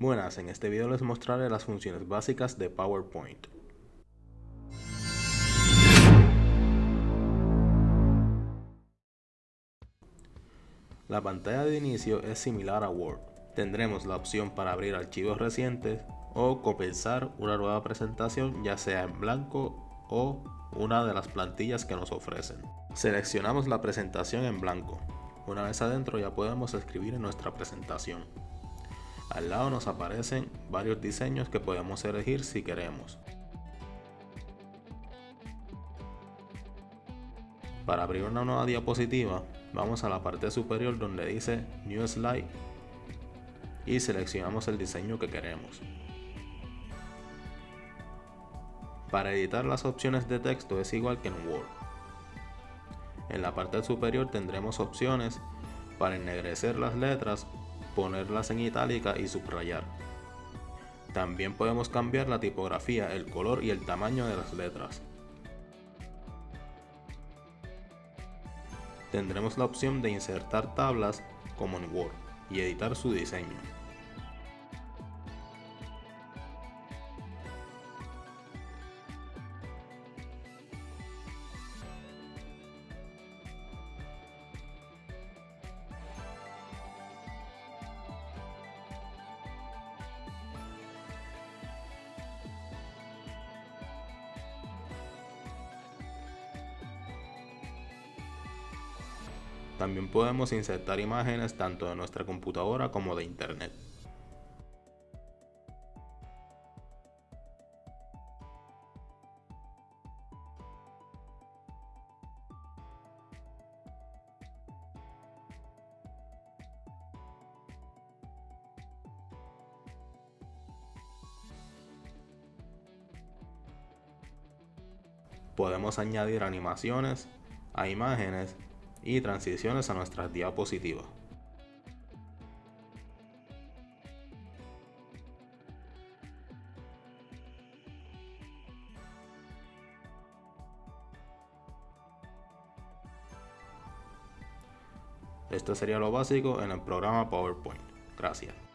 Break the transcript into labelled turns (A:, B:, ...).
A: Buenas, en este video les mostraré las funciones básicas de PowerPoint. La pantalla de inicio es similar a Word. Tendremos la opción para abrir archivos recientes o comenzar una nueva presentación ya sea en blanco o una de las plantillas que nos ofrecen. Seleccionamos la presentación en blanco. Una vez adentro ya podemos escribir en nuestra presentación. Al lado nos aparecen varios diseños que podemos elegir si queremos. Para abrir una nueva diapositiva, vamos a la parte superior donde dice New Slide y seleccionamos el diseño que queremos. Para editar las opciones de texto es igual que en Word. En la parte superior tendremos opciones para ennegrecer las letras ponerlas en itálica y subrayar. También podemos cambiar la tipografía, el color y el tamaño de las letras. Tendremos la opción de insertar tablas como en Word y editar su diseño. También podemos insertar imágenes tanto de nuestra computadora como de internet. Podemos añadir animaciones a imágenes y transiciones a nuestras diapositivas. Esto sería lo básico en el programa PowerPoint. Gracias.